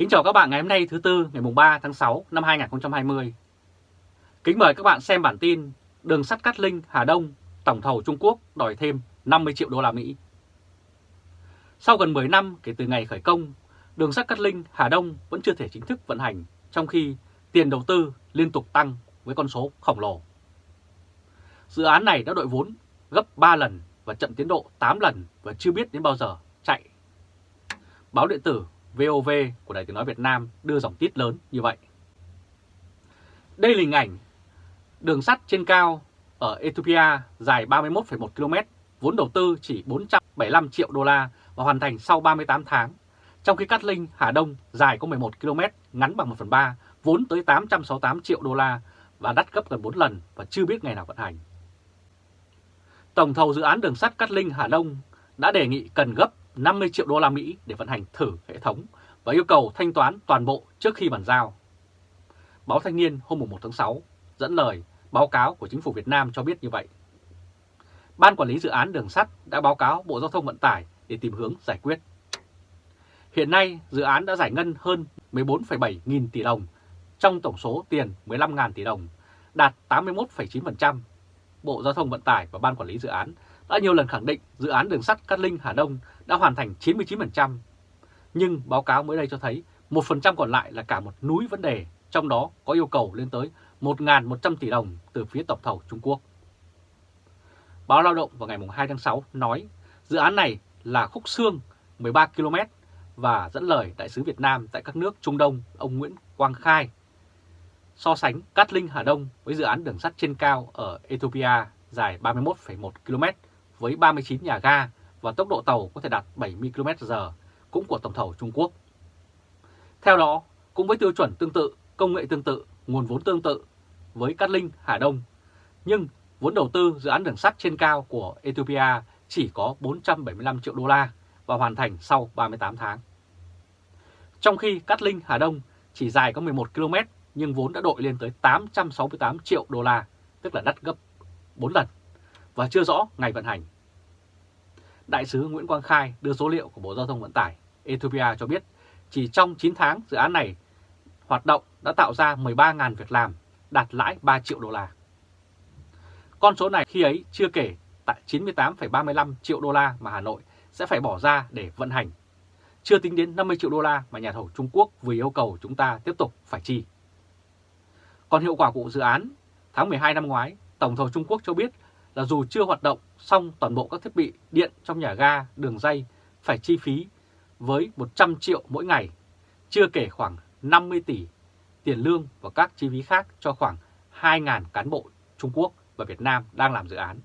Kính chào các bạn ngày hôm nay thứ Tư ngày 3 tháng 6 năm 2020. Kính mời các bạn xem bản tin Đường sắt Cát Linh Hà Đông tổng thầu Trung Quốc đòi thêm 50 triệu đô la Mỹ. Sau gần 10 năm kể từ ngày khởi công, đường sắt Cát Linh Hà Đông vẫn chưa thể chính thức vận hành trong khi tiền đầu tư liên tục tăng với con số khổng lồ. Dự án này đã đội vốn gấp 3 lần và chậm tiến độ 8 lần và chưa biết đến bao giờ chạy. Báo điện tử VOV của Đài tiếng nói Việt Nam đưa dòng tít lớn như vậy. Đây là hình ảnh đường sắt trên cao ở Ethiopia dài 31,1 km, vốn đầu tư chỉ 475 triệu đô la và hoàn thành sau 38 tháng. Trong khi Cát Linh, Hà Đông dài có 11 km, ngắn bằng 1 phần 3, vốn tới 868 triệu đô la và đắt gấp gần 4 lần và chưa biết ngày nào vận hành. Tổng thầu dự án đường sắt Cát Linh Hà Đông đã đề nghị cần gấp 50 triệu đô la Mỹ để vận hành thử hệ thống và yêu cầu thanh toán toàn bộ trước khi bàn giao. Báo Thanh niên hôm 1 tháng 6 dẫn lời báo cáo của chính phủ Việt Nam cho biết như vậy. Ban quản lý dự án đường sắt đã báo cáo Bộ Giao thông Vận tải để tìm hướng giải quyết. Hiện nay, dự án đã giải ngân hơn 14,7 nghìn tỷ đồng trong tổng số tiền 15.000 tỷ đồng, đạt 81,9%. Bộ Giao thông Vận tải và Ban quản lý dự án đã nhiều lần khẳng định dự án đường sắt Cát Linh Hà Đông đã hoàn thành 99%. Nhưng báo cáo mới đây cho thấy 1% còn lại là cả một núi vấn đề, trong đó có yêu cầu lên tới 1.100 tỷ đồng từ phía tổng thầu Trung Quốc. Báo Lao động vào ngày 2 tháng 6 nói dự án này là khúc xương 13 km và dẫn lời Đại sứ Việt Nam tại các nước Trung Đông ông Nguyễn Quang Khai so sánh Cát Linh Hà Đông với dự án đường sắt trên cao ở Ethiopia dài 31,1 km với 39 nhà ga và tốc độ tàu có thể đạt 70 km/h cũng của tổng thầu Trung Quốc. Theo đó, cũng với tiêu chuẩn tương tự, công nghệ tương tự, nguồn vốn tương tự với Cát Linh, Hà Đông, nhưng vốn đầu tư dự án đường sắt trên cao của Ethiopia chỉ có 475 triệu đô la và hoàn thành sau 38 tháng. Trong khi Cát Linh, Hà Đông chỉ dài có 11 km nhưng vốn đã đội lên tới 868 triệu đô la, tức là đắt gấp 4 lần, và chưa rõ ngày vận hành. Đại sứ Nguyễn Quang Khai đưa số liệu của Bộ Giao thông Vận tải Ethiopia cho biết chỉ trong 9 tháng dự án này hoạt động đã tạo ra 13.000 việc làm, đạt lãi 3 triệu đô la. Con số này khi ấy chưa kể tại 98,35 triệu đô la mà Hà Nội sẽ phải bỏ ra để vận hành. Chưa tính đến 50 triệu đô la mà nhà thầu Trung Quốc vừa yêu cầu chúng ta tiếp tục phải chi. Còn hiệu quả của dự án, tháng 12 năm ngoái, Tổng thầu Trung Quốc cho biết là dù chưa hoạt động xong toàn bộ các thiết bị điện trong nhà ga, đường dây phải chi phí với 100 triệu mỗi ngày, chưa kể khoảng 50 tỷ tiền lương và các chi phí khác cho khoảng 2.000 cán bộ Trung Quốc và Việt Nam đang làm dự án.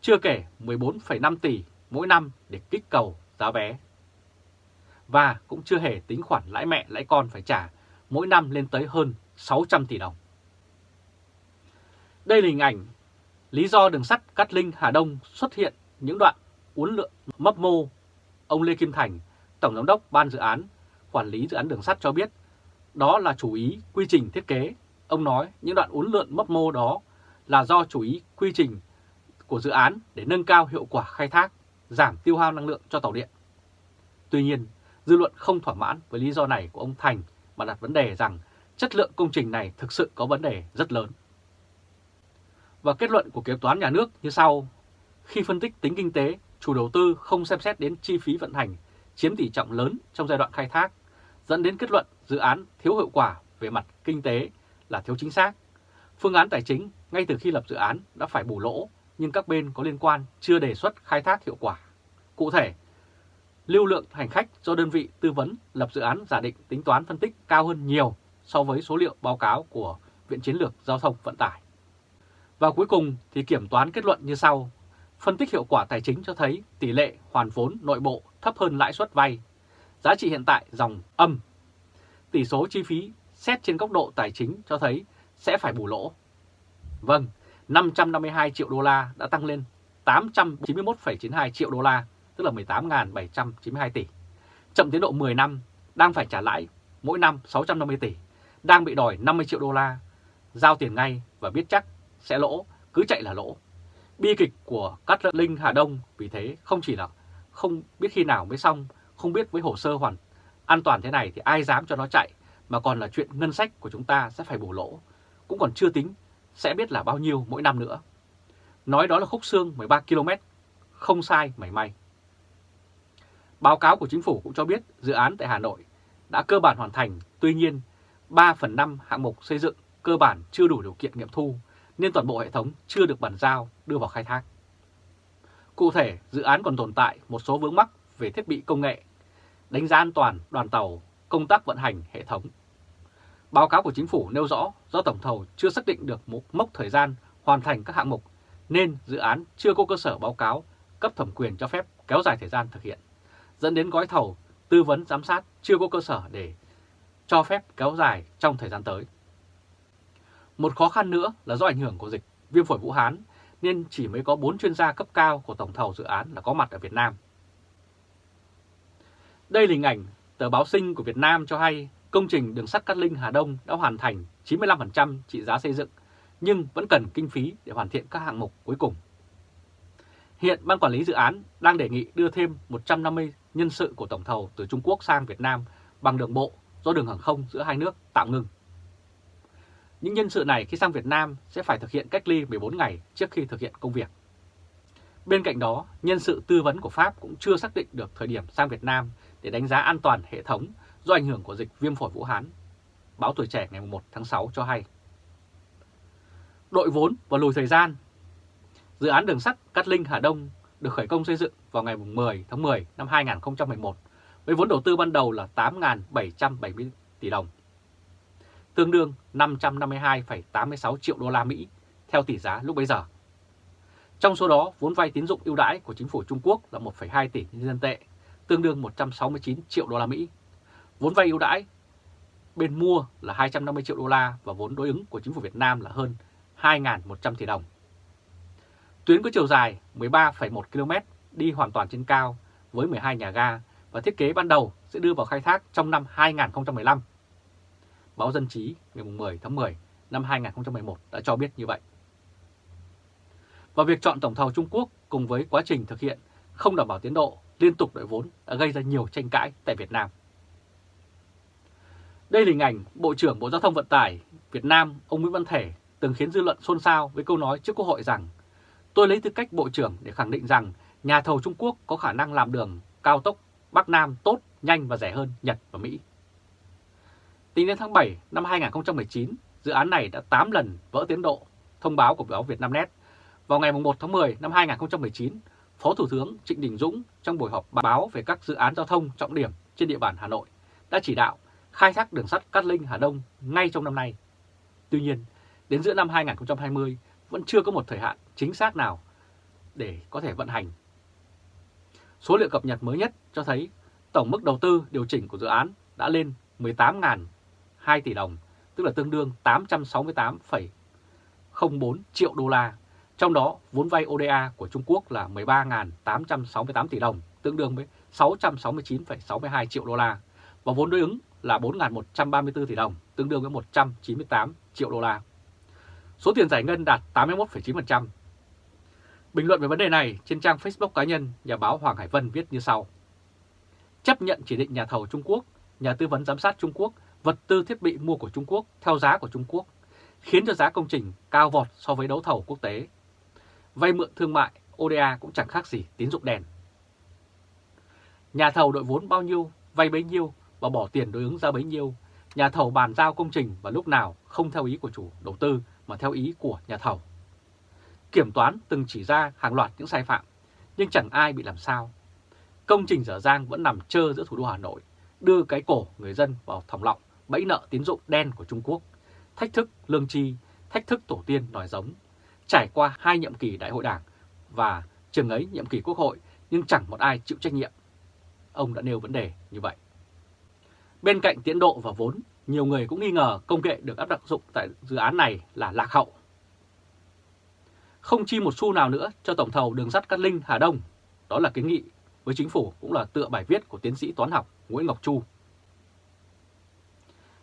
Chưa kể 14,5 tỷ mỗi năm để kích cầu giá vé. Và cũng chưa hề tính khoản lãi mẹ lãi con phải trả mỗi năm lên tới hơn 600 tỷ đồng. Đây là hình ảnh lý do đường sắt Cát Linh Hà Đông xuất hiện những đoạn uốn lượn mấp mô. Ông Lê Kim Thành, Tổng Giám đốc Ban Dự án, Quản lý Dự án Đường sắt cho biết đó là chủ ý quy trình thiết kế. Ông nói những đoạn uốn lượn mấp mô đó là do chủ ý quy trình của dự án để nâng cao hiệu quả khai thác, giảm tiêu hao năng lượng cho tàu điện. Tuy nhiên, dư luận không thỏa mãn với lý do này của ông Thành mà đặt vấn đề rằng chất lượng công trình này thực sự có vấn đề rất lớn. Và kết luận của kế toán nhà nước như sau. Khi phân tích tính kinh tế, chủ đầu tư không xem xét đến chi phí vận hành chiếm tỷ trọng lớn trong giai đoạn khai thác, dẫn đến kết luận dự án thiếu hiệu quả về mặt kinh tế là thiếu chính xác. Phương án tài chính ngay từ khi lập dự án đã phải bù lỗ, nhưng các bên có liên quan chưa đề xuất khai thác hiệu quả. Cụ thể, lưu lượng hành khách do đơn vị tư vấn lập dự án giả định tính toán phân tích cao hơn nhiều so với số liệu báo cáo của Viện Chiến lược Giao thông Vận tải. Và cuối cùng thì kiểm toán kết luận như sau. Phân tích hiệu quả tài chính cho thấy tỷ lệ hoàn vốn nội bộ thấp hơn lãi suất vay. Giá trị hiện tại dòng âm. Tỷ số chi phí xét trên góc độ tài chính cho thấy sẽ phải bù lỗ. Vâng, 552 triệu đô la đã tăng lên 891,92 triệu đô la, tức là 18.792 tỷ. Chậm tiến độ 10 năm, đang phải trả lãi mỗi năm 650 tỷ, đang bị đòi 50 triệu đô la, giao tiền ngay và biết chắc sẽ lỗ, cứ chạy là lỗ. Bi kịch của Cát Linh Hà Đông vì thế không chỉ là không biết khi nào mới xong, không biết với hồ sơ hoàn An toàn thế này thì ai dám cho nó chạy mà còn là chuyện ngân sách của chúng ta sẽ phải bù lỗ. Cũng còn chưa tính sẽ biết là bao nhiêu mỗi năm nữa. Nói đó là khúc xương 13 km, không sai mảy may. Báo cáo của chính phủ cũng cho biết dự án tại Hà Nội đã cơ bản hoàn thành, tuy nhiên 3 phần 5 hạng mục xây dựng cơ bản chưa đủ điều kiện nghiệm thu nên toàn bộ hệ thống chưa được bàn giao đưa vào khai thác. Cụ thể, dự án còn tồn tại một số vướng mắc về thiết bị công nghệ, đánh giá an toàn đoàn tàu, công tác vận hành hệ thống. Báo cáo của chính phủ nêu rõ do tổng thầu chưa xác định được một mốc thời gian hoàn thành các hạng mục nên dự án chưa có cơ sở báo cáo cấp thẩm quyền cho phép kéo dài thời gian thực hiện, dẫn đến gói thầu tư vấn giám sát chưa có cơ sở để cho phép kéo dài trong thời gian tới. Một khó khăn nữa là do ảnh hưởng của dịch viêm phổi Vũ Hán, nên chỉ mới có 4 chuyên gia cấp cao của tổng thầu dự án là có mặt ở Việt Nam. Đây là hình ảnh tờ báo sinh của Việt Nam cho hay công trình đường sắt Cát Linh Hà Đông đã hoàn thành 95% trị giá xây dựng, nhưng vẫn cần kinh phí để hoàn thiện các hạng mục cuối cùng. Hiện Ban Quản lý Dự án đang đề nghị đưa thêm 150 nhân sự của tổng thầu từ Trung Quốc sang Việt Nam bằng đường bộ do đường hàng không giữa hai nước tạm ngừng. Những nhân sự này khi sang Việt Nam sẽ phải thực hiện cách ly 14 ngày trước khi thực hiện công việc. Bên cạnh đó, nhân sự tư vấn của Pháp cũng chưa xác định được thời điểm sang Việt Nam để đánh giá an toàn hệ thống do ảnh hưởng của dịch viêm phổi Vũ Hán. Báo Tuổi Trẻ ngày 1 tháng 6 cho hay. Đội vốn và lùi thời gian Dự án đường sắt Cát Linh Hà Đông được khởi công xây dựng vào ngày 10 tháng 10 năm 2011 với vốn đầu tư ban đầu là 8.770 tỷ đồng, tương đương 552,86 triệu đô la Mỹ theo tỷ giá lúc bấy giờ. Trong số đó, vốn vay tín dụng ưu đãi của chính phủ Trung Quốc là 1,2 tỷ nhân dân tệ, tương đương 169 triệu đô la Mỹ. Vốn vay ưu đãi bên mua là 250 triệu đô la và vốn đối ứng của chính phủ Việt Nam là hơn 2.100 tỷ đồng. Tuyến có chiều dài 13,1 km đi hoàn toàn trên cao với 12 nhà ga và thiết kế ban đầu sẽ đưa vào khai thác trong năm 2015. Báo Dân Chí ngày 10 tháng 10 năm 2011 đã cho biết như vậy. Và việc chọn tổng thầu Trung Quốc cùng với quá trình thực hiện không đảm bảo tiến độ liên tục đội vốn đã gây ra nhiều tranh cãi tại Việt Nam. Đây là hình ảnh Bộ trưởng Bộ Giao thông Vận tải Việt Nam ông Nguyễn Văn Thể từng khiến dư luận xôn xao với câu nói trước Quốc hội rằng Tôi lấy tư cách Bộ trưởng để khẳng định rằng nhà thầu Trung Quốc có khả năng làm đường cao tốc Bắc Nam tốt, nhanh và rẻ hơn Nhật và Mỹ. Tính đến tháng 7 năm 2019, dự án này đã 8 lần vỡ tiến độ, thông báo của báo Vietnamnet. Vào ngày 1 tháng 10 năm 2019, Phó Thủ tướng Trịnh Đình Dũng trong buổi họp báo về các dự án giao thông trọng điểm trên địa bàn Hà Nội đã chỉ đạo khai thác đường sắt Cát Linh Hà Đông ngay trong năm nay. Tuy nhiên, đến giữa năm 2020 vẫn chưa có một thời hạn chính xác nào để có thể vận hành. Số liệu cập nhật mới nhất cho thấy tổng mức đầu tư điều chỉnh của dự án đã lên 2 tỷ đồng, tức là tương đương 868,04 triệu đô la. Trong đó, vốn vay ODA của Trung Quốc là 13.868 tỷ đồng, tương đương với 669,62 triệu đô la, và vốn đối ứng là 4.134 tỷ đồng, tương đương với 198 triệu đô la. Số tiền giải ngân đạt 81,9%. Bình luận về vấn đề này trên trang Facebook cá nhân, nhà báo Hoàng Hải Vân viết như sau. Chấp nhận chỉ định nhà thầu Trung Quốc, nhà tư vấn giám sát Trung Quốc, vật tư thiết bị mua của Trung Quốc theo giá của Trung Quốc, khiến cho giá công trình cao vọt so với đấu thầu quốc tế. Vay mượn thương mại, ODA cũng chẳng khác gì tín dụng đèn. Nhà thầu đội vốn bao nhiêu, vay bấy nhiêu và bỏ tiền đối ứng ra bấy nhiêu. Nhà thầu bàn giao công trình và lúc nào không theo ý của chủ đầu tư mà theo ý của nhà thầu. Kiểm toán từng chỉ ra hàng loạt những sai phạm, nhưng chẳng ai bị làm sao. Công trình dở dang vẫn nằm trơ giữa thủ đô Hà Nội, đưa cái cổ người dân vào thòng lọng bẫy nợ tín dụng đen của Trung Quốc, thách thức lương chi, thách thức tổ tiên đòi giống. Trải qua hai nhiệm kỳ đại hội đảng và trường ấy nhiệm kỳ quốc hội nhưng chẳng một ai chịu trách nhiệm. Ông đã nêu vấn đề như vậy. Bên cạnh tiến độ và vốn, nhiều người cũng nghi ngờ công nghệ được áp dụng tại dự án này là lạc hậu. Không chi một xu nào nữa cho tổng thầu đường sắt Cát Linh Hà Đông, đó là kiến nghị với chính phủ cũng là tựa bài viết của tiến sĩ toán học Nguyễn Ngọc Chu.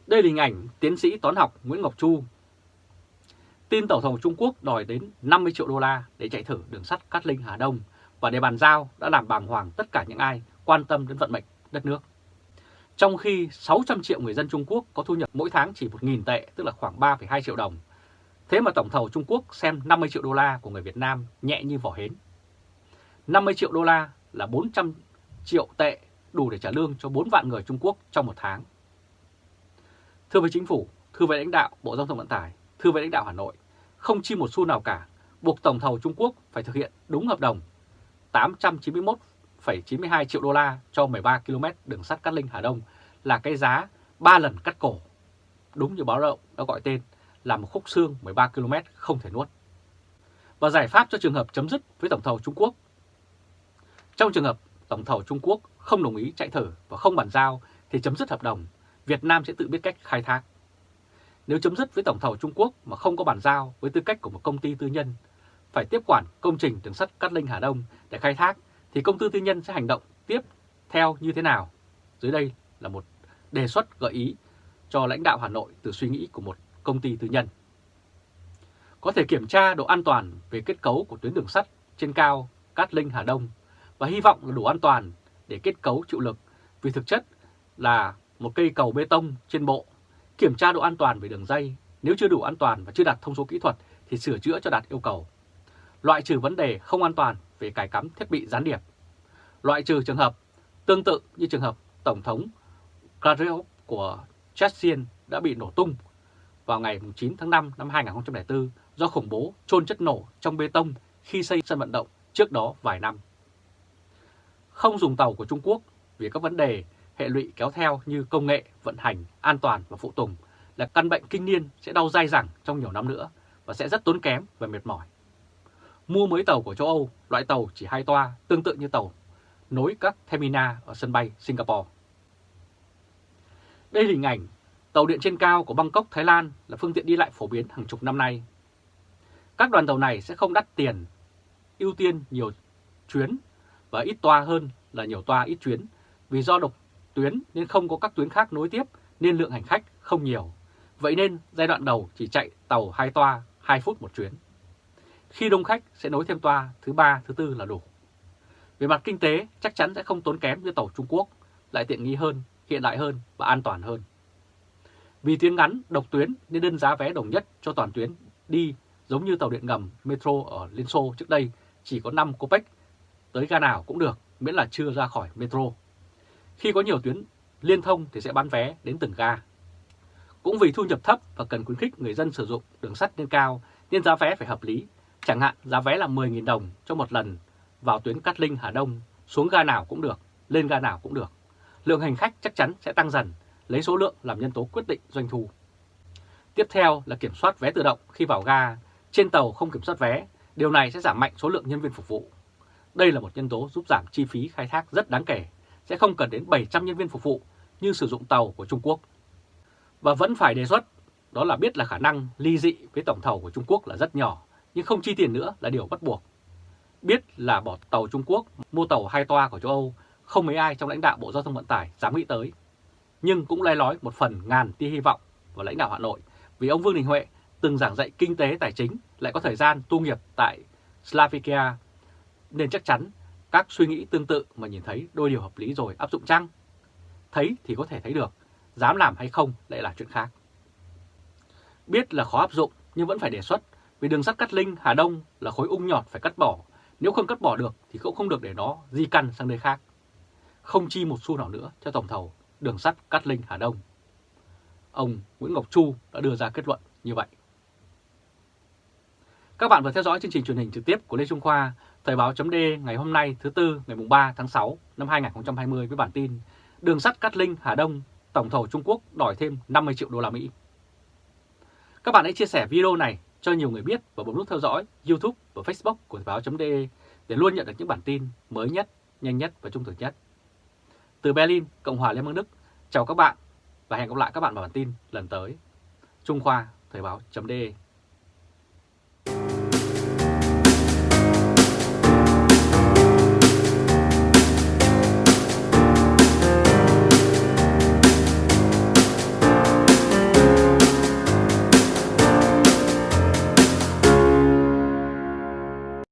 Đây là hình ảnh tiến sĩ toán học Nguyễn Ngọc Chu. Tin tổng thống Trung Quốc đòi đến 50 triệu đô la để chạy thử đường sắt Cát Linh Hà Đông và để bàn giao đã làm bàng hoàng tất cả những ai quan tâm đến vận mệnh đất nước. Trong khi 600 triệu người dân Trung Quốc có thu nhập mỗi tháng chỉ 1.000 tệ, tức là khoảng 3,2 triệu đồng. Thế mà tổng thầu Trung Quốc xem 50 triệu đô la của người Việt Nam nhẹ như vỏ hến. 50 triệu đô la là 400 triệu tệ đủ để trả lương cho 4 vạn người Trung Quốc trong một tháng. Thưa với chính phủ, thưa với lãnh đạo Bộ Giao thông Vận tải, thưa với lãnh đạo Hà Nội, không chi một xu nào cả, buộc tổng thầu Trung Quốc phải thực hiện đúng hợp đồng 891,92 triệu đô la cho 13 km đường sắt Cát Linh Hà Đông là cái giá 3 lần cắt cổ. Đúng như báo động đã gọi tên là một khúc xương 13 km không thể nuốt. Và giải pháp cho trường hợp chấm dứt với tổng thầu Trung Quốc. Trong trường hợp tổng thầu Trung Quốc không đồng ý chạy thử và không bàn giao thì chấm dứt hợp đồng, Việt Nam sẽ tự biết cách khai thác. Nếu chấm dứt với tổng thầu Trung Quốc mà không có bàn giao với tư cách của một công ty tư nhân, phải tiếp quản công trình đường sắt Cát Linh Hà Đông để khai thác, thì công ty tư nhân sẽ hành động tiếp theo như thế nào? Dưới đây là một đề xuất gợi ý cho lãnh đạo Hà Nội từ suy nghĩ của một công ty tư nhân. Có thể kiểm tra độ an toàn về kết cấu của tuyến đường sắt trên cao Cát Linh Hà Đông và hy vọng là đủ an toàn để kết cấu chịu lực vì thực chất là một cây cầu bê tông trên bộ. Kiểm tra độ an toàn về đường dây, nếu chưa đủ an toàn và chưa đạt thông số kỹ thuật thì sửa chữa cho đạt yêu cầu. Loại trừ vấn đề không an toàn về cài cắm thiết bị gián điệp. Loại trừ trường hợp tương tự như trường hợp Tổng thống Klaryov của Chechen đã bị nổ tung vào ngày 9 tháng 5 năm 2004 do khủng bố trôn chất nổ trong bê tông khi xây sân vận động trước đó vài năm. Không dùng tàu của Trung Quốc vì các vấn đề hệ lụy kéo theo như công nghệ, vận hành, an toàn và phụ tùng là căn bệnh kinh niên sẽ đau dai dẳng trong nhiều năm nữa và sẽ rất tốn kém và mệt mỏi. Mua mới tàu của châu Âu, loại tàu chỉ hai toa tương tự như tàu nối các terminal ở sân bay Singapore. Đây là hình ảnh tàu điện trên cao của Bangkok, Thái Lan là phương tiện đi lại phổ biến hàng chục năm nay. Các đoàn tàu này sẽ không đắt tiền, ưu tiên nhiều chuyến và ít toa hơn là nhiều toa ít chuyến vì do độc tuyến nên không có các tuyến khác nối tiếp nên lượng hành khách không nhiều. Vậy nên giai đoạn đầu chỉ chạy tàu 2 toa 2 phút một chuyến. Khi đông khách sẽ nối thêm toa thứ ba, thứ tư là đủ. Về mặt kinh tế chắc chắn sẽ không tốn kém như tàu Trung Quốc, lại tiện nghi hơn, hiện đại hơn và an toàn hơn. Vì tuyến ngắn, độc tuyến nên đơn giá vé đồng nhất cho toàn tuyến đi giống như tàu điện ngầm Metro ở Liên Xô trước đây chỉ có 5 copec, tới ga nào cũng được miễn là chưa ra khỏi Metro. Khi có nhiều tuyến liên thông thì sẽ bán vé đến từng ga. Cũng vì thu nhập thấp và cần khuyến khích người dân sử dụng đường sắt lên cao nên giá vé phải hợp lý. Chẳng hạn giá vé là 10.000 đồng cho một lần vào tuyến Cát Linh Hà Đông, xuống ga nào cũng được, lên ga nào cũng được. Lượng hành khách chắc chắn sẽ tăng dần, lấy số lượng làm nhân tố quyết định doanh thu. Tiếp theo là kiểm soát vé tự động khi vào ga, trên tàu không kiểm soát vé, điều này sẽ giảm mạnh số lượng nhân viên phục vụ. Đây là một nhân tố giúp giảm chi phí khai thác rất đáng kể, sẽ không cần đến 700 nhân viên phục vụ như sử dụng tàu của Trung Quốc. Và vẫn phải đề xuất, đó là biết là khả năng ly dị với tổng thầu của Trung Quốc là rất nhỏ, nhưng không chi tiền nữa là điều bắt buộc. Biết là bỏ tàu Trung Quốc, mua tàu hai toa của châu Âu, không mấy ai trong lãnh đạo Bộ Giao thông Vận tải dám nghĩ tới. Nhưng cũng lai lói một phần ngàn tia hy vọng vào lãnh đạo Hà Nội, vì ông Vương Đình Huệ từng giảng dạy kinh tế tài chính lại có thời gian tu nghiệp tại Slavikia, nên chắc chắn các suy nghĩ tương tự mà nhìn thấy đôi điều hợp lý rồi áp dụng chăng? Thấy thì có thể thấy được, dám làm hay không lại là chuyện khác. Biết là khó áp dụng nhưng vẫn phải đề xuất vì đường sắt Cát Linh, Hà Đông là khối ung nhọt phải cắt bỏ. Nếu không cắt bỏ được thì cũng không được để nó di căn sang nơi khác. Không chi một xu nào nữa cho tổng thầu đường sắt Cát Linh, Hà Đông. Ông Nguyễn Ngọc Chu đã đưa ra kết luận như vậy. Các bạn vừa theo dõi chương trình truyền hình trực tiếp của Lê Trung Khoa, Thời báo chấm ngày hôm nay thứ Tư ngày 3 tháng 6 năm 2020 với bản tin Đường sắt Cát Linh, Hà Đông, tổng thầu Trung Quốc đòi thêm 50 triệu đô la Mỹ. Các bạn hãy chia sẻ video này cho nhiều người biết và bấm nút theo dõi YouTube và Facebook của Thời báo.de để luôn nhận được những bản tin mới nhất, nhanh nhất và trung thực nhất. Từ Berlin, Cộng hòa Liên bang Đức, chào các bạn và hẹn gặp lại các bạn vào bản tin lần tới. Trung Khoa, Thời báo.de